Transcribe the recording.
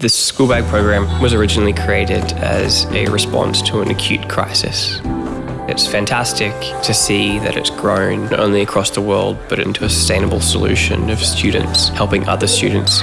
The school bag program was originally created as a response to an acute crisis. It's fantastic to see that it's grown not only across the world but into a sustainable solution of students helping other students.